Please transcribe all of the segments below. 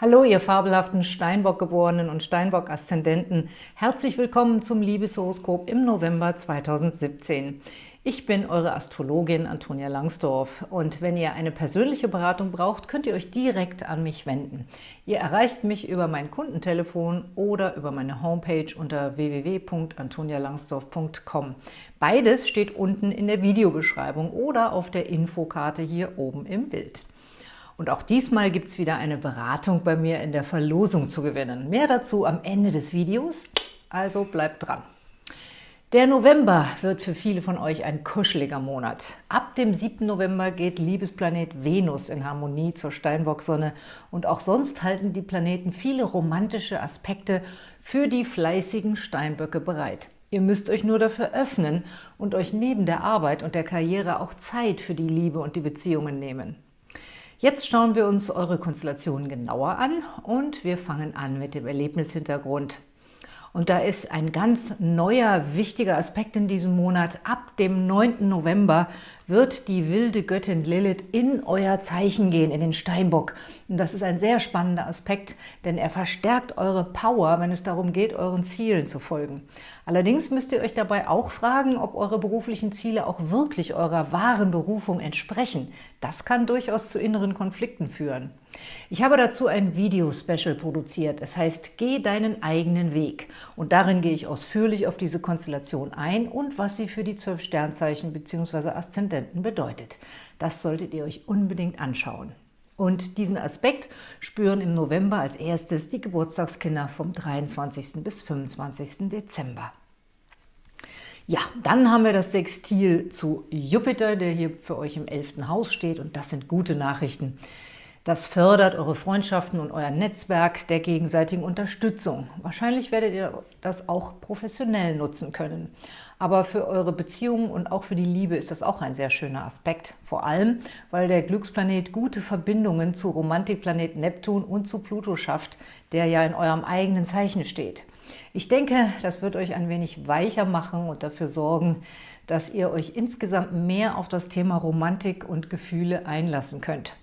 Hallo, ihr fabelhaften Steinbock-Geborenen und Steinbock-Aszendenten. Herzlich willkommen zum Liebeshoroskop im November 2017. Ich bin eure Astrologin Antonia Langsdorf und wenn ihr eine persönliche Beratung braucht, könnt ihr euch direkt an mich wenden. Ihr erreicht mich über mein Kundentelefon oder über meine Homepage unter www.antonialangsdorf.com. Beides steht unten in der Videobeschreibung oder auf der Infokarte hier oben im Bild. Und auch diesmal gibt es wieder eine Beratung bei mir in der Verlosung zu gewinnen. Mehr dazu am Ende des Videos, also bleibt dran. Der November wird für viele von euch ein kuscheliger Monat. Ab dem 7. November geht Liebesplanet Venus in Harmonie zur Steinbock-Sonne und auch sonst halten die Planeten viele romantische Aspekte für die fleißigen Steinböcke bereit. Ihr müsst euch nur dafür öffnen und euch neben der Arbeit und der Karriere auch Zeit für die Liebe und die Beziehungen nehmen. Jetzt schauen wir uns eure Konstellationen genauer an und wir fangen an mit dem Erlebnishintergrund. Und da ist ein ganz neuer, wichtiger Aspekt in diesem Monat. Ab dem 9. November wird die wilde Göttin Lilith in euer Zeichen gehen, in den Steinbock. Und das ist ein sehr spannender Aspekt, denn er verstärkt eure Power, wenn es darum geht, euren Zielen zu folgen. Allerdings müsst ihr euch dabei auch fragen, ob eure beruflichen Ziele auch wirklich eurer wahren Berufung entsprechen. Das kann durchaus zu inneren Konflikten führen. Ich habe dazu ein Video-Special produziert. Es heißt, geh deinen eigenen Weg. Und darin gehe ich ausführlich auf diese Konstellation ein und was sie für die zwölf Sternzeichen bzw. Aszendenten bedeutet. Das solltet ihr euch unbedingt anschauen. Und diesen Aspekt spüren im November als erstes die Geburtstagskinder vom 23. bis 25. Dezember. Ja, dann haben wir das Sextil zu Jupiter, der hier für euch im 11. Haus steht und das sind gute Nachrichten. Das fördert eure Freundschaften und euer Netzwerk der gegenseitigen Unterstützung. Wahrscheinlich werdet ihr das auch professionell nutzen können. Aber für eure Beziehungen und auch für die Liebe ist das auch ein sehr schöner Aspekt. Vor allem, weil der Glücksplanet gute Verbindungen zu Romantikplanet Neptun und zu Pluto schafft, der ja in eurem eigenen Zeichen steht. Ich denke, das wird euch ein wenig weicher machen und dafür sorgen, dass ihr euch insgesamt mehr auf das Thema Romantik und Gefühle einlassen könnt.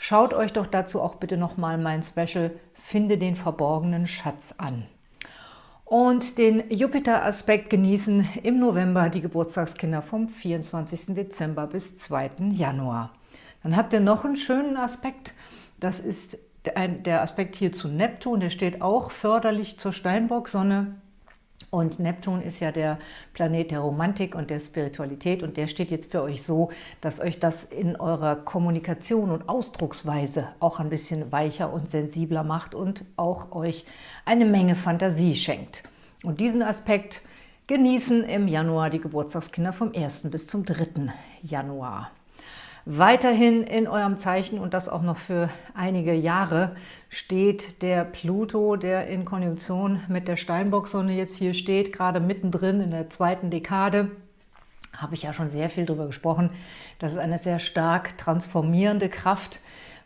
Schaut euch doch dazu auch bitte nochmal mein Special Finde den verborgenen Schatz an. Und den Jupiter-Aspekt genießen im November die Geburtstagskinder vom 24. Dezember bis 2. Januar. Dann habt ihr noch einen schönen Aspekt, das ist der Aspekt hier zu Neptun, der steht auch förderlich zur Steinbock-Sonne und Neptun ist ja der Planet der Romantik und der Spiritualität und der steht jetzt für euch so, dass euch das in eurer Kommunikation und Ausdrucksweise auch ein bisschen weicher und sensibler macht und auch euch eine Menge Fantasie schenkt. Und diesen Aspekt genießen im Januar die Geburtstagskinder vom 1. bis zum 3. Januar. Weiterhin in eurem Zeichen und das auch noch für einige Jahre steht der Pluto, der in Konjunktion mit der Steinbock-Sonne jetzt hier steht, gerade mittendrin in der zweiten Dekade. Habe ich ja schon sehr viel darüber gesprochen. Das ist eine sehr stark transformierende Kraft,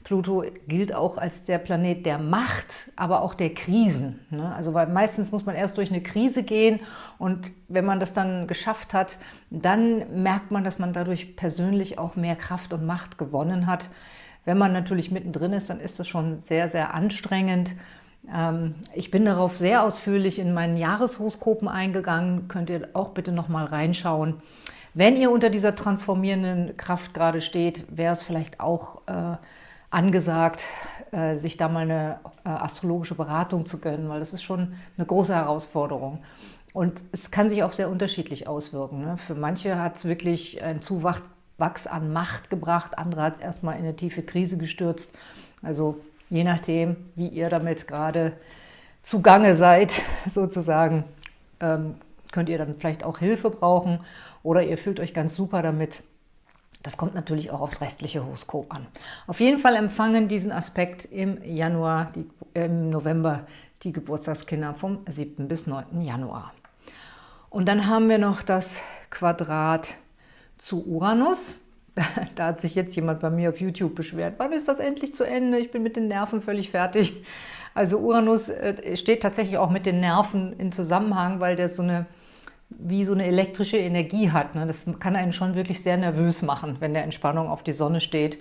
Pluto gilt auch als der Planet der Macht, aber auch der Krisen. Ne? Also weil meistens muss man erst durch eine Krise gehen und wenn man das dann geschafft hat, dann merkt man, dass man dadurch persönlich auch mehr Kraft und Macht gewonnen hat. Wenn man natürlich mittendrin ist, dann ist das schon sehr, sehr anstrengend. Ähm, ich bin darauf sehr ausführlich in meinen Jahreshoroskopen eingegangen, könnt ihr auch bitte nochmal reinschauen. Wenn ihr unter dieser transformierenden Kraft gerade steht, wäre es vielleicht auch äh, angesagt, äh, sich da mal eine äh, astrologische Beratung zu gönnen, weil das ist schon eine große Herausforderung. Und es kann sich auch sehr unterschiedlich auswirken. Ne? Für manche hat es wirklich ein Zuwachs an Macht gebracht, andere hat es erstmal in eine tiefe Krise gestürzt. Also je nachdem, wie ihr damit gerade zugange seid, sozusagen, ähm, könnt ihr dann vielleicht auch Hilfe brauchen oder ihr fühlt euch ganz super damit. Das kommt natürlich auch aufs restliche Horoskop an. Auf jeden Fall empfangen diesen Aspekt im Januar, die, im November die Geburtstagskinder vom 7. bis 9. Januar. Und dann haben wir noch das Quadrat zu Uranus. Da hat sich jetzt jemand bei mir auf YouTube beschwert. Wann ist das endlich zu Ende? Ich bin mit den Nerven völlig fertig. Also Uranus äh, steht tatsächlich auch mit den Nerven in Zusammenhang, weil der so eine wie so eine elektrische Energie hat. Ne? Das kann einen schon wirklich sehr nervös machen, wenn der Entspannung auf die Sonne steht.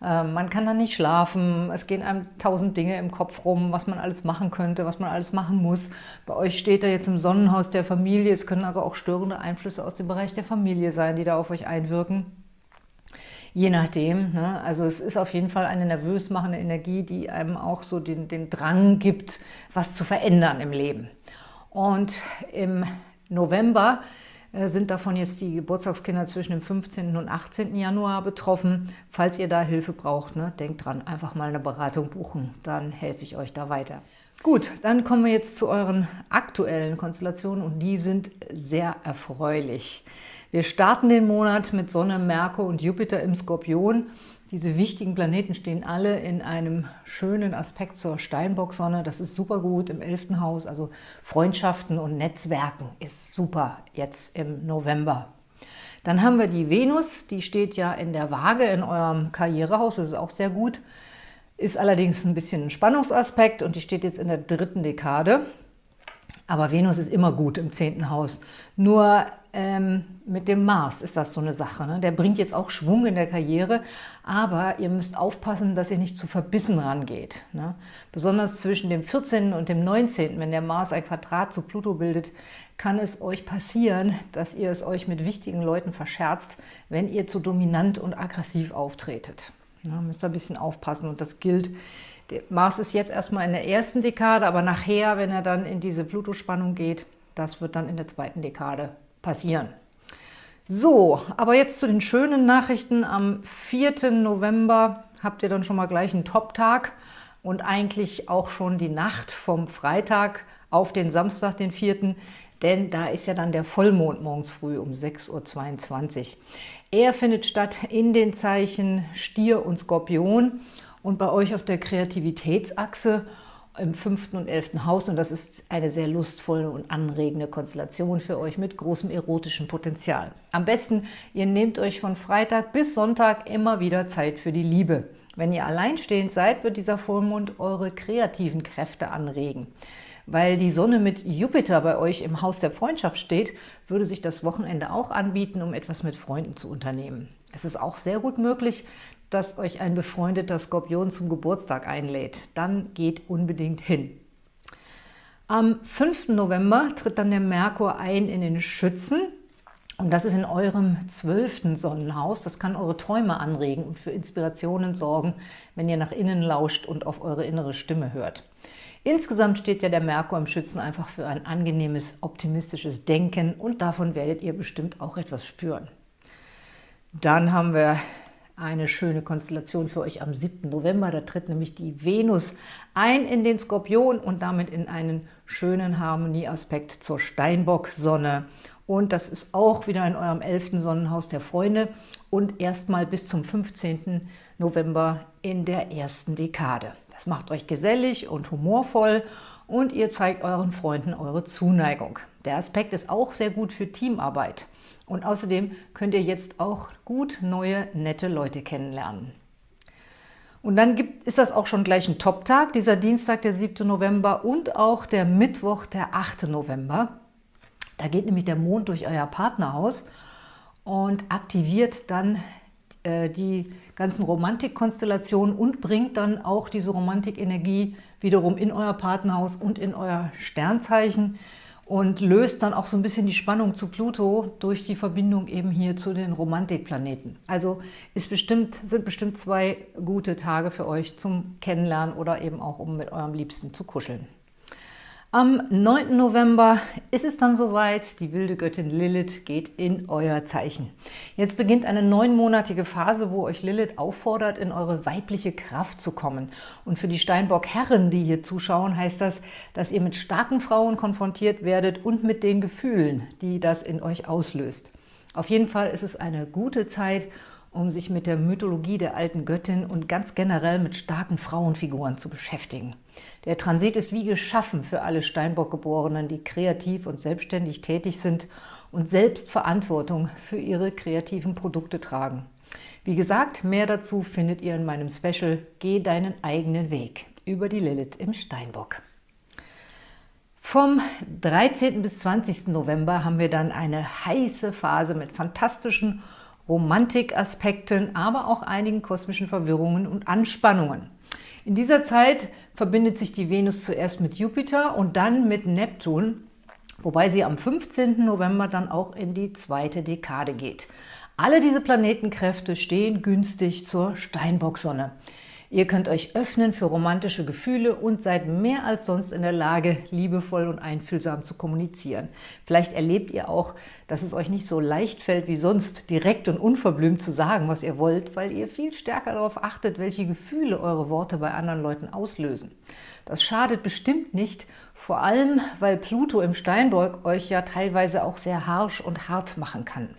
Ähm, man kann dann nicht schlafen, es gehen einem tausend Dinge im Kopf rum, was man alles machen könnte, was man alles machen muss. Bei euch steht er jetzt im Sonnenhaus der Familie, es können also auch störende Einflüsse aus dem Bereich der Familie sein, die da auf euch einwirken. Je nachdem, ne? also es ist auf jeden Fall eine nervös machende Energie, die einem auch so den, den Drang gibt, was zu verändern im Leben. Und im November äh, sind davon jetzt die Geburtstagskinder zwischen dem 15. und 18. Januar betroffen. Falls ihr da Hilfe braucht, ne, denkt dran, einfach mal eine Beratung buchen, dann helfe ich euch da weiter. Gut, dann kommen wir jetzt zu euren aktuellen Konstellationen und die sind sehr erfreulich. Wir starten den Monat mit Sonne, Merkur und Jupiter im Skorpion diese wichtigen Planeten stehen alle in einem schönen Aspekt zur Steinbock-Sonne. Das ist super gut im 11. Haus, also Freundschaften und Netzwerken ist super jetzt im November. Dann haben wir die Venus, die steht ja in der Waage in eurem Karrierehaus, das ist auch sehr gut. Ist allerdings ein bisschen ein Spannungsaspekt und die steht jetzt in der dritten Dekade. Aber Venus ist immer gut im zehnten Haus. Nur ähm, mit dem Mars ist das so eine Sache. Ne? Der bringt jetzt auch Schwung in der Karriere, aber ihr müsst aufpassen, dass ihr nicht zu verbissen rangeht. Ne? Besonders zwischen dem 14. und dem 19., wenn der Mars ein Quadrat zu Pluto bildet, kann es euch passieren, dass ihr es euch mit wichtigen Leuten verscherzt, wenn ihr zu dominant und aggressiv auftretet. Ne? Müsst ihr ein bisschen aufpassen und das gilt Mars ist jetzt erstmal in der ersten Dekade, aber nachher, wenn er dann in diese Pluto-Spannung geht, das wird dann in der zweiten Dekade passieren. So, aber jetzt zu den schönen Nachrichten. Am 4. November habt ihr dann schon mal gleich einen Top-Tag und eigentlich auch schon die Nacht vom Freitag auf den Samstag, den 4., denn da ist ja dann der Vollmond morgens früh um 6.22 Uhr. Er findet statt in den Zeichen Stier und Skorpion und bei euch auf der Kreativitätsachse im fünften und elften Haus. Und das ist eine sehr lustvolle und anregende Konstellation für euch mit großem erotischen Potenzial. Am besten, ihr nehmt euch von Freitag bis Sonntag immer wieder Zeit für die Liebe. Wenn ihr alleinstehend seid, wird dieser Vollmond eure kreativen Kräfte anregen. Weil die Sonne mit Jupiter bei euch im Haus der Freundschaft steht, würde sich das Wochenende auch anbieten, um etwas mit Freunden zu unternehmen. Es ist auch sehr gut möglich, dass euch ein befreundeter Skorpion zum Geburtstag einlädt. Dann geht unbedingt hin. Am 5. November tritt dann der Merkur ein in den Schützen. Und das ist in eurem zwölften Sonnenhaus. Das kann eure Träume anregen und für Inspirationen sorgen, wenn ihr nach innen lauscht und auf eure innere Stimme hört. Insgesamt steht ja der Merkur im Schützen einfach für ein angenehmes, optimistisches Denken und davon werdet ihr bestimmt auch etwas spüren. Dann haben wir eine schöne Konstellation für euch am 7. November. Da tritt nämlich die Venus ein in den Skorpion und damit in einen schönen Harmonieaspekt zur Steinbock-Sonne. Und das ist auch wieder in eurem 11. Sonnenhaus der Freunde und erstmal bis zum 15. November in der ersten Dekade. Das macht euch gesellig und humorvoll und ihr zeigt euren Freunden eure Zuneigung. Der Aspekt ist auch sehr gut für Teamarbeit. Und außerdem könnt ihr jetzt auch gut neue, nette Leute kennenlernen. Und dann gibt, ist das auch schon gleich ein Top-Tag, dieser Dienstag, der 7. November und auch der Mittwoch, der 8. November. Da geht nämlich der Mond durch euer Partnerhaus und aktiviert dann äh, die ganzen Romantikkonstellationen und bringt dann auch diese Romantikenergie wiederum in euer Partnerhaus und in euer Sternzeichen und löst dann auch so ein bisschen die Spannung zu Pluto durch die Verbindung eben hier zu den Romantikplaneten. Also ist bestimmt, sind bestimmt zwei gute Tage für euch zum Kennenlernen oder eben auch, um mit eurem Liebsten zu kuscheln. Am 9. November ist es dann soweit, die wilde Göttin Lilith geht in euer Zeichen. Jetzt beginnt eine neunmonatige Phase, wo euch Lilith auffordert, in eure weibliche Kraft zu kommen. Und für die Steinbock-Herren, die hier zuschauen, heißt das, dass ihr mit starken Frauen konfrontiert werdet und mit den Gefühlen, die das in euch auslöst. Auf jeden Fall ist es eine gute Zeit, um sich mit der Mythologie der alten Göttin und ganz generell mit starken Frauenfiguren zu beschäftigen. Der Transit ist wie geschaffen für alle Steinbock-Geborenen, die kreativ und selbstständig tätig sind und selbst Verantwortung für ihre kreativen Produkte tragen. Wie gesagt, mehr dazu findet ihr in meinem Special Geh deinen eigenen Weg über die Lilith im Steinbock. Vom 13. bis 20. November haben wir dann eine heiße Phase mit fantastischen Romantikaspekten, aber auch einigen kosmischen Verwirrungen und Anspannungen. In dieser Zeit verbindet sich die Venus zuerst mit Jupiter und dann mit Neptun, wobei sie am 15. November dann auch in die zweite Dekade geht. Alle diese Planetenkräfte stehen günstig zur Steinbock-Sonne. Ihr könnt euch öffnen für romantische Gefühle und seid mehr als sonst in der Lage, liebevoll und einfühlsam zu kommunizieren. Vielleicht erlebt ihr auch, dass es euch nicht so leicht fällt wie sonst, direkt und unverblümt zu sagen, was ihr wollt, weil ihr viel stärker darauf achtet, welche Gefühle eure Worte bei anderen Leuten auslösen. Das schadet bestimmt nicht, vor allem, weil Pluto im Steinbock euch ja teilweise auch sehr harsch und hart machen kann.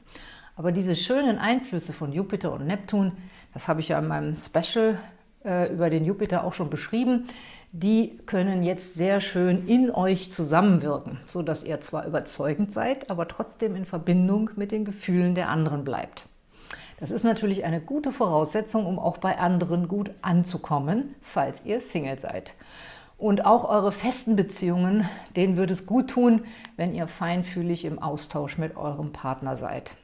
Aber diese schönen Einflüsse von Jupiter und Neptun, das habe ich ja in meinem Special über den Jupiter auch schon beschrieben, die können jetzt sehr schön in euch zusammenwirken, sodass ihr zwar überzeugend seid, aber trotzdem in Verbindung mit den Gefühlen der anderen bleibt. Das ist natürlich eine gute Voraussetzung, um auch bei anderen gut anzukommen, falls ihr Single seid. Und auch eure festen Beziehungen, denen würde es gut tun, wenn ihr feinfühlig im Austausch mit eurem Partner seid.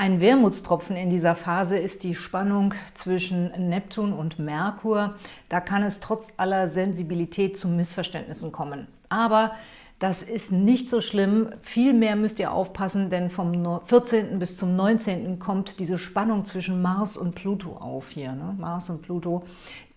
Ein Wermutstropfen in dieser Phase ist die Spannung zwischen Neptun und Merkur. Da kann es trotz aller Sensibilität zu Missverständnissen kommen. Aber das ist nicht so schlimm. Vielmehr müsst ihr aufpassen, denn vom 14. bis zum 19. kommt diese Spannung zwischen Mars und Pluto auf hier. Ne? Mars und Pluto,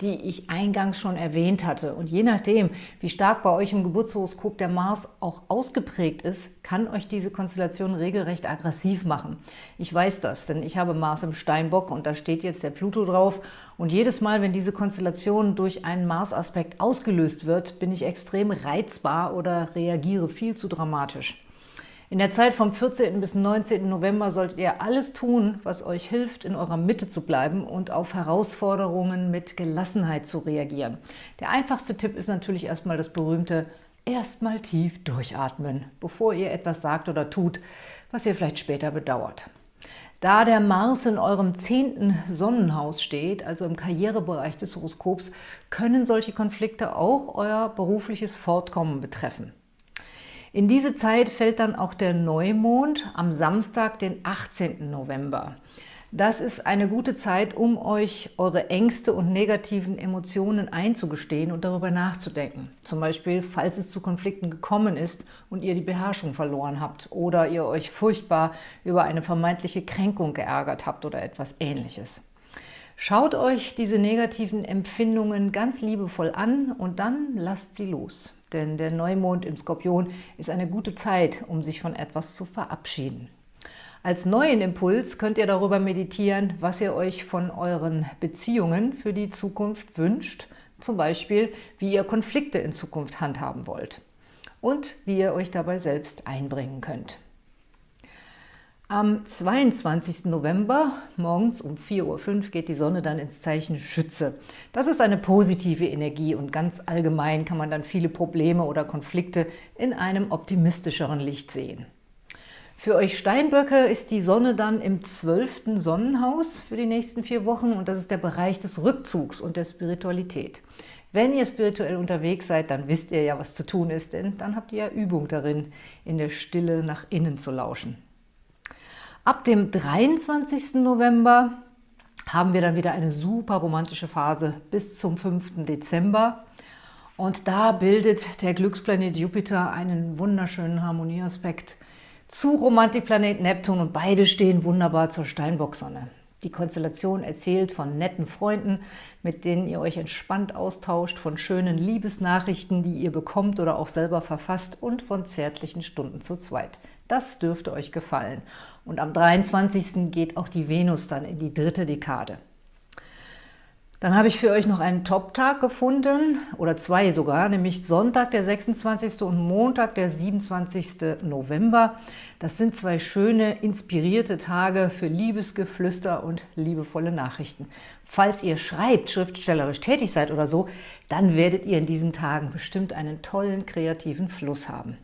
die ich eingangs schon erwähnt hatte. Und je nachdem, wie stark bei euch im Geburtshoroskop der Mars auch ausgeprägt ist, kann euch diese Konstellation regelrecht aggressiv machen. Ich weiß das, denn ich habe Mars im Steinbock und da steht jetzt der Pluto drauf. Und jedes Mal, wenn diese Konstellation durch einen Mars-Aspekt ausgelöst wird, bin ich extrem reizbar oder reagiere reagiere viel zu dramatisch. In der Zeit vom 14. bis 19. November solltet ihr alles tun, was euch hilft, in eurer Mitte zu bleiben und auf Herausforderungen mit Gelassenheit zu reagieren. Der einfachste Tipp ist natürlich erstmal das berühmte erstmal tief durchatmen, bevor ihr etwas sagt oder tut, was ihr vielleicht später bedauert. Da der Mars in eurem zehnten Sonnenhaus steht, also im Karrierebereich des Horoskops, können solche Konflikte auch euer berufliches Fortkommen betreffen. In diese Zeit fällt dann auch der Neumond am Samstag, den 18. November. Das ist eine gute Zeit, um euch eure Ängste und negativen Emotionen einzugestehen und darüber nachzudenken. Zum Beispiel, falls es zu Konflikten gekommen ist und ihr die Beherrschung verloren habt oder ihr euch furchtbar über eine vermeintliche Kränkung geärgert habt oder etwas Ähnliches. Schaut euch diese negativen Empfindungen ganz liebevoll an und dann lasst sie los denn der Neumond im Skorpion ist eine gute Zeit, um sich von etwas zu verabschieden. Als neuen Impuls könnt ihr darüber meditieren, was ihr euch von euren Beziehungen für die Zukunft wünscht, zum Beispiel, wie ihr Konflikte in Zukunft handhaben wollt und wie ihr euch dabei selbst einbringen könnt. Am 22. November morgens um 4.05 Uhr geht die Sonne dann ins Zeichen Schütze. Das ist eine positive Energie und ganz allgemein kann man dann viele Probleme oder Konflikte in einem optimistischeren Licht sehen. Für euch Steinböcke ist die Sonne dann im 12. Sonnenhaus für die nächsten vier Wochen und das ist der Bereich des Rückzugs und der Spiritualität. Wenn ihr spirituell unterwegs seid, dann wisst ihr ja, was zu tun ist, denn dann habt ihr ja Übung darin, in der Stille nach innen zu lauschen. Ab dem 23. November haben wir dann wieder eine super romantische Phase bis zum 5. Dezember. Und da bildet der Glücksplanet Jupiter einen wunderschönen Harmonieaspekt zu Romantikplanet Neptun und beide stehen wunderbar zur Steinbocksonne. Die Konstellation erzählt von netten Freunden, mit denen ihr euch entspannt austauscht, von schönen Liebesnachrichten, die ihr bekommt oder auch selber verfasst und von zärtlichen Stunden zu zweit. Das dürfte euch gefallen. Und am 23. geht auch die Venus dann in die dritte Dekade. Dann habe ich für euch noch einen Top-Tag gefunden, oder zwei sogar, nämlich Sonntag, der 26. und Montag, der 27. November. Das sind zwei schöne, inspirierte Tage für Liebesgeflüster und liebevolle Nachrichten. Falls ihr schreibt, schriftstellerisch tätig seid oder so, dann werdet ihr in diesen Tagen bestimmt einen tollen, kreativen Fluss haben.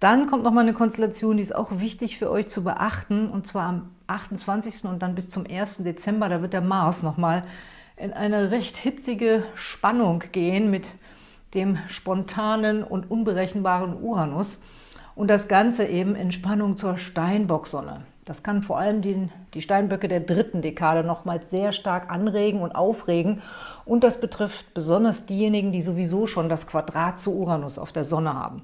Dann kommt noch mal eine Konstellation, die ist auch wichtig für euch zu beachten, und zwar am 28. und dann bis zum 1. Dezember, da wird der Mars noch mal in eine recht hitzige Spannung gehen mit dem spontanen und unberechenbaren Uranus und das Ganze eben in Spannung zur Steinbocksonne. Das kann vor allem die, die Steinböcke der dritten Dekade nochmals sehr stark anregen und aufregen. Und das betrifft besonders diejenigen, die sowieso schon das Quadrat zu Uranus auf der Sonne haben.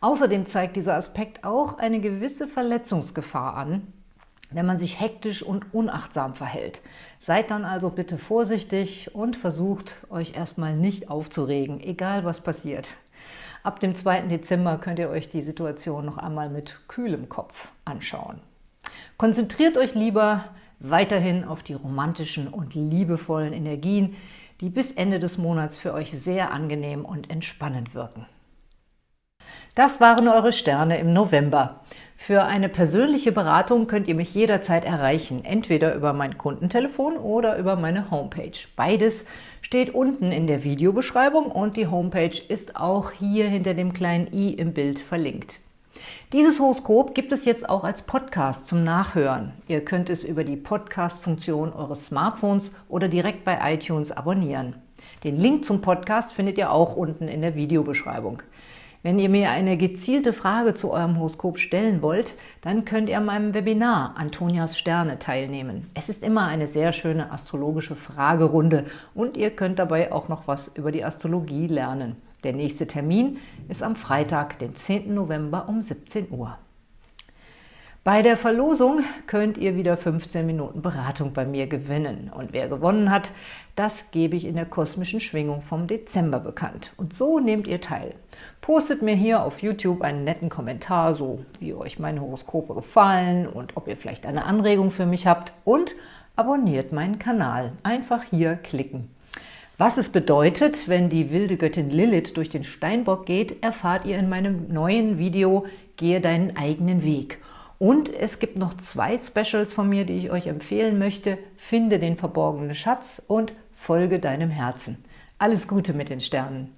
Außerdem zeigt dieser Aspekt auch eine gewisse Verletzungsgefahr an, wenn man sich hektisch und unachtsam verhält. Seid dann also bitte vorsichtig und versucht, euch erstmal nicht aufzuregen, egal was passiert. Ab dem 2. Dezember könnt ihr euch die Situation noch einmal mit kühlem Kopf anschauen. Konzentriert euch lieber weiterhin auf die romantischen und liebevollen Energien, die bis Ende des Monats für euch sehr angenehm und entspannend wirken. Das waren eure Sterne im November. Für eine persönliche Beratung könnt ihr mich jederzeit erreichen, entweder über mein Kundentelefon oder über meine Homepage. Beides steht unten in der Videobeschreibung und die Homepage ist auch hier hinter dem kleinen i im Bild verlinkt. Dieses Horoskop gibt es jetzt auch als Podcast zum Nachhören. Ihr könnt es über die Podcast-Funktion eures Smartphones oder direkt bei iTunes abonnieren. Den Link zum Podcast findet ihr auch unten in der Videobeschreibung. Wenn ihr mir eine gezielte Frage zu eurem Horoskop stellen wollt, dann könnt ihr an meinem Webinar Antonias Sterne teilnehmen. Es ist immer eine sehr schöne astrologische Fragerunde und ihr könnt dabei auch noch was über die Astrologie lernen. Der nächste Termin ist am Freitag, den 10. November um 17 Uhr. Bei der Verlosung könnt ihr wieder 15 Minuten Beratung bei mir gewinnen. Und wer gewonnen hat, das gebe ich in der kosmischen Schwingung vom Dezember bekannt. Und so nehmt ihr teil. Postet mir hier auf YouTube einen netten Kommentar, so wie euch meine Horoskope gefallen und ob ihr vielleicht eine Anregung für mich habt. Und abonniert meinen Kanal. Einfach hier klicken. Was es bedeutet, wenn die wilde Göttin Lilith durch den Steinbock geht, erfahrt ihr in meinem neuen Video Gehe deinen eigenen Weg. Und es gibt noch zwei Specials von mir, die ich euch empfehlen möchte. Finde den verborgenen Schatz und folge deinem Herzen. Alles Gute mit den Sternen!